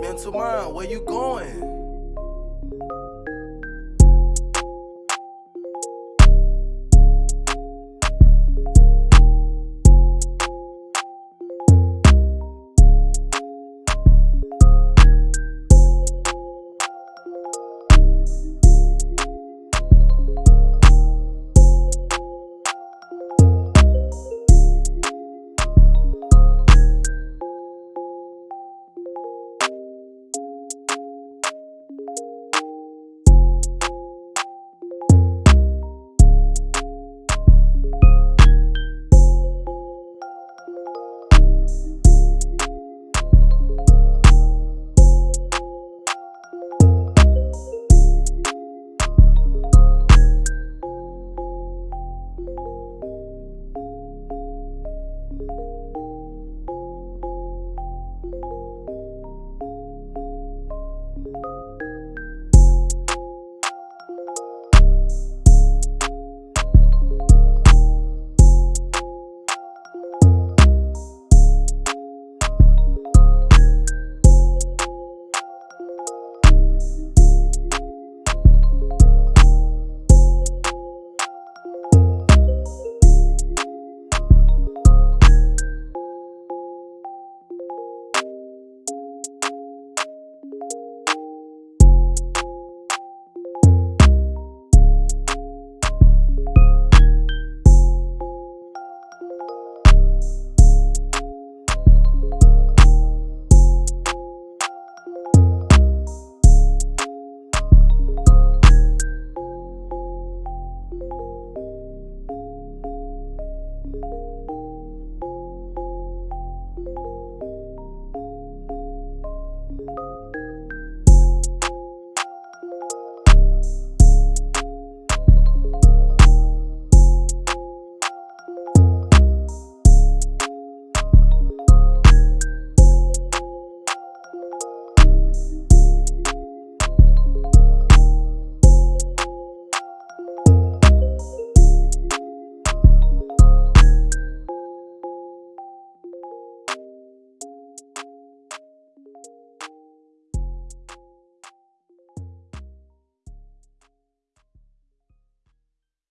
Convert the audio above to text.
Mental mind, where you going?